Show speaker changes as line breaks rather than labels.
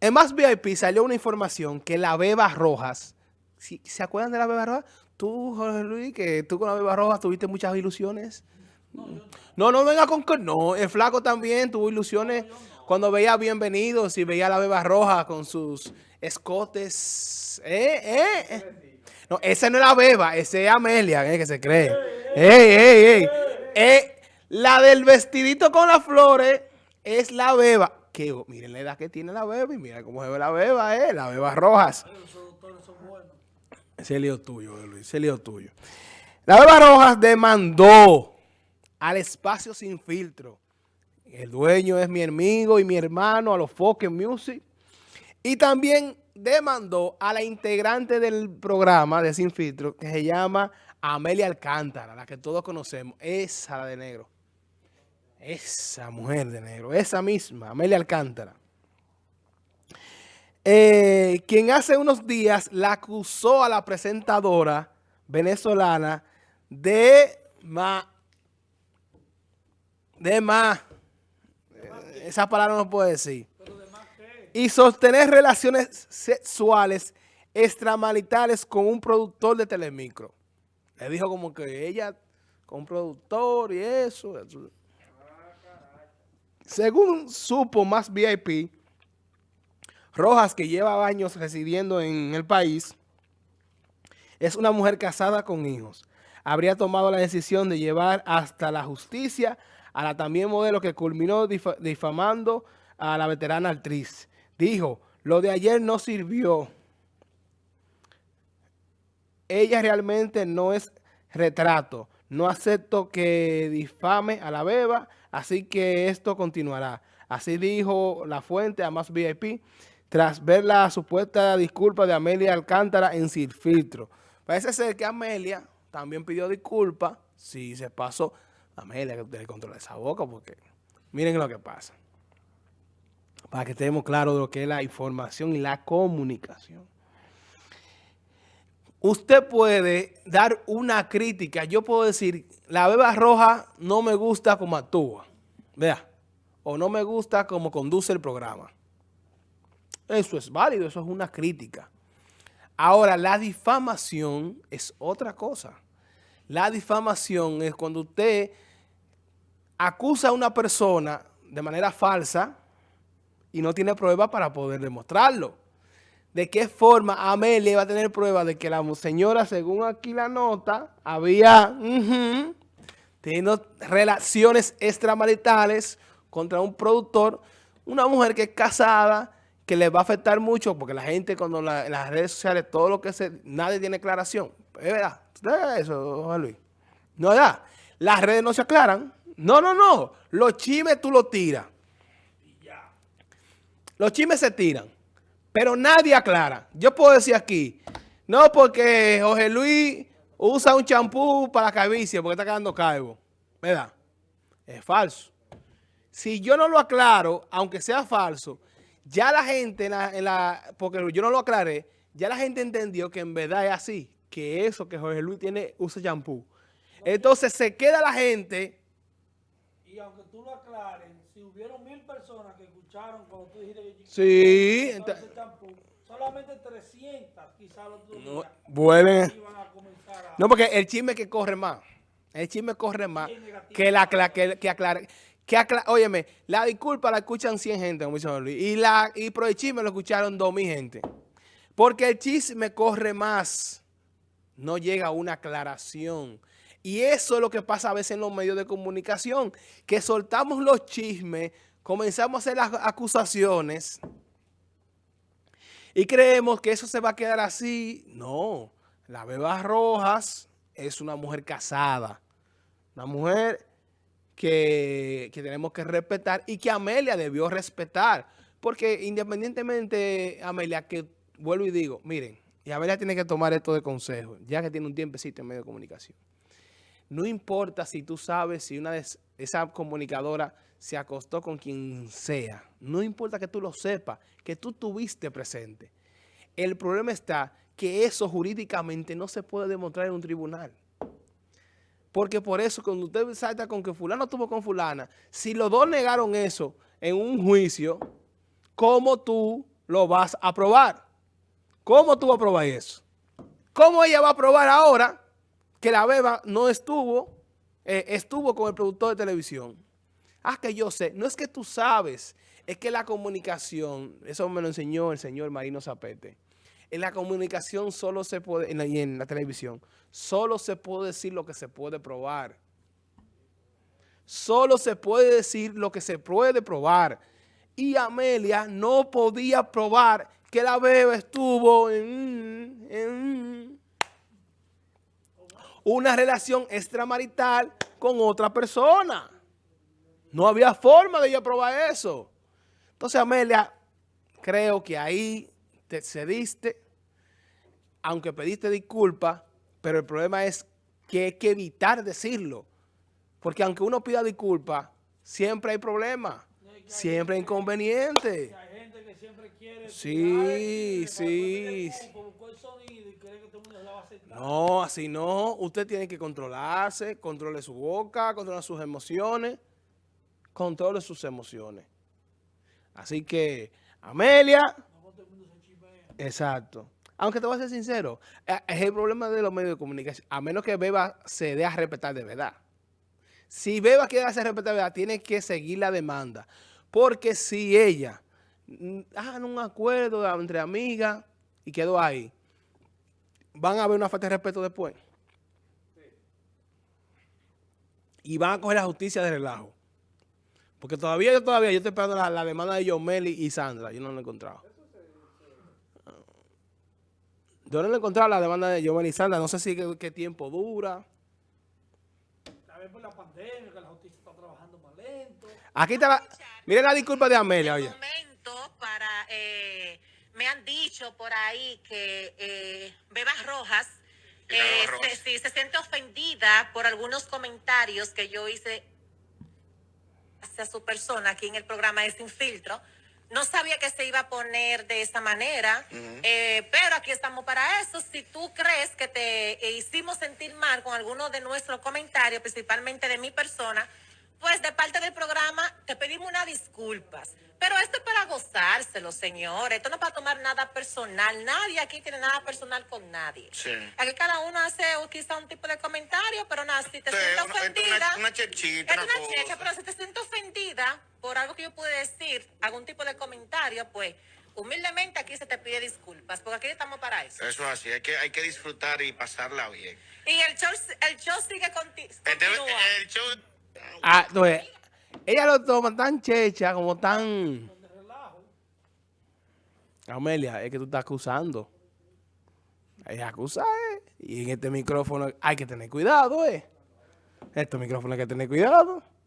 En Más VIP salió una información que la Beba Rojas, ¿se acuerdan de la Beba Rojas? Tú, Jorge Luis, que tú con la Beba Rojas tuviste muchas ilusiones. No, no, venga con que no. El flaco también tuvo ilusiones cuando veía Bienvenidos y veía a la Beba Roja con sus escotes. ¿Eh? ¿Eh? No, esa no es la Beba, esa es Amelia, ¿eh? que se cree. ¡Ey, ey, ey! Eh, la del vestidito con las flores es la Beba. Que, miren la edad que tiene la Beba y mira cómo se ve la Beba, ¿eh? La Beba Rojas. Ese lío tuyo, Luis, ese lío tuyo. La Beba Rojas demandó al espacio sin filtro. El dueño es mi amigo y mi hermano a los Focus Music. Y también demandó a la integrante del programa de Sin Filtro, que se llama Amelia Alcántara, la que todos conocemos, esa de negro. Esa mujer de negro, esa misma, Amelia Alcántara. Eh, quien hace unos días la acusó a la presentadora venezolana de ma, de ma, esa palabra no puedo decir, y sostener relaciones sexuales extramaritales con un productor de Telemicro. Le dijo como que ella con un productor y eso. Según supo más VIP, Rojas, que lleva años residiendo en el país, es una mujer casada con hijos. Habría tomado la decisión de llevar hasta la justicia a la también modelo que culminó difamando a la veterana actriz. Dijo, lo de ayer no sirvió. Ella realmente no es retrato. No acepto que difame a la beba, así que esto continuará. Así dijo la fuente a Más VIP, tras ver la supuesta disculpa de Amelia Alcántara en Sin Filtro. Parece ser que Amelia también pidió disculpas si se pasó. Amelia, que usted controla esa boca, porque miren lo que pasa. Para que estemos claros de lo que es la información y la comunicación usted puede dar una crítica. Yo puedo decir, la beba roja no me gusta como actúa. Vea. O no me gusta como conduce el programa. Eso es válido, eso es una crítica. Ahora, la difamación es otra cosa. La difamación es cuando usted acusa a una persona de manera falsa y no tiene prueba para poder demostrarlo de qué forma Amelia iba a tener prueba de que la señora, según aquí la nota, había tenido relaciones extramaritales contra un productor, una mujer que es casada, que le va a afectar mucho, porque la gente cuando en las redes sociales, todo lo que se, nadie tiene aclaración. Es verdad, eso, Juan Luis. No es verdad. Las redes no se aclaran. No, no, no. Los chimes tú los tiras. Los chimes se tiran. Pero nadie aclara. Yo puedo decir aquí, no porque Jorge Luis usa un champú para la calvicie porque está quedando calvo. ¿Verdad? Es falso. Si yo no lo aclaro, aunque sea falso, ya la gente, en la, porque yo no lo aclaré, ya la gente entendió que en verdad es así, que eso que Jorge Luis tiene, usa champú. Entonces se queda la gente...
Y aunque tú lo aclares, si hubieron mil personas que escucharon cuando tú dijiste que...
Sí,
solamente 300 quizás los
no, vuelven. No, porque el chisme que corre más, el chisme corre más que la que, que aclare. Que óyeme, la disculpa la escuchan 100 gente, como dice Luis, y, la, y pro el chisme lo escucharon 2000 gente. Porque el chisme corre más, no llega a una aclaración. Y eso es lo que pasa a veces en los medios de comunicación, que soltamos los chismes, comenzamos a hacer las acusaciones y creemos que eso se va a quedar así. No, la Beba Rojas es una mujer casada, una mujer que, tenemos que respetar y que Amelia debió respetar. Porque independientemente, Amelia, que vuelvo y digo, miren, y Amelia tiene que tomar esto de consejo, ya que tiene un tiempecito en medio de comunicación. No importa si tú sabes si una de esa comunicadora se acostó con quien sea. No importa que tú lo sepas, que tú tuviste presente. El problema está que eso jurídicamente no se puede demostrar en un tribunal. Porque por eso, cuando usted salta con que fulano tuvo con fulana, si los dos negaron eso en un juicio, ¿cómo tú lo vas a probar. ¿Cómo tú vas a probar eso? ¿Cómo ella va a probar ahora que la beba no estuvo, eh, estuvo con el productor de televisión? Ah, que yo sé. No es que tú sabes, es que la comunicación, eso me lo enseñó el señor Marino Zapete. En la comunicación solo se puede, y en la televisión, solo se puede decir lo que se puede probar. Solo se puede decir lo que se puede probar. Y Amelia no podía probar que la beba estuvo en una relación extramarital con otra persona. No había forma de ella probar eso. Entonces, Amelia, creo que ahí te cediste, aunque pediste disculpas, pero el problema es que hay que evitar decirlo. Porque aunque uno pida disculpas, siempre hay problemas, siempre hay inconvenientes.
Siempre quiere...
Sí, sí. No, así no. Usted tiene que controlarse, controle su boca, controle sus emociones, controle sus emociones. Así que, Amelia... Exacto. Aunque te voy a ser sincero, eh, es el problema de los medios de comunicación. A menos que Beba se dé a respetar de verdad. Si Beba quiere hacer respetar de verdad, tiene que seguir la demanda. Porque si ella hagan un acuerdo entre amigas y quedó ahí, van a haber una falta de respeto después. Y van a coger la justicia de relajo. Porque todavía, yo todavía, yo estoy esperando la, demanda de Yomeli y Sandra. Yo no la he encontrado. Yo no he encontrado la demanda de Yomeli y Sandra. No sé si qué, tiempo dura.
A ver por la pandemia, que la justicia está trabajando más lento.
Aquí está la... Miren la disculpa de Amelia, oye.
Para... Eh, me han dicho por ahí que eh, Bebas Rojas, eh, Se, se siente ofendida por algunos comentarios que yo hice hacia su persona aquí en el programa de Sin Filtro. No sabía que se iba a poner de esa manera, eh, pero aquí estamos para eso. Si tú crees que te hicimos sentir mal con algunos de nuestros comentarios, principalmente de mi persona, pues de parte del programa te pedimos unas disculpas. Pero esto es para gozárselo, señores. Esto no es para tomar nada personal. Nadie aquí tiene nada personal con nadie.
Sí.
Aquí cada uno hace quizá un tipo de comentario, pero nada, si te sientes ofendida...
Una, una chechita,
Es una, checha, pero si te sientes ofendida por algo que yo pude decir, algún tipo de comentario, pues humildemente aquí se te pide disculpas, porque aquí estamos para eso.
Eso es así, hay que, hay que disfrutar y pasarla bien.
Y el show, el show sigue conti continúa.
El show
Ah, entonces, ella lo toma tan checha, como tan... Amelia, es que tú estás acusando. Ella acusa, ¿eh? Y en este micrófono hay que tener cuidado, ¿eh? Este micrófono hay que tener cuidado.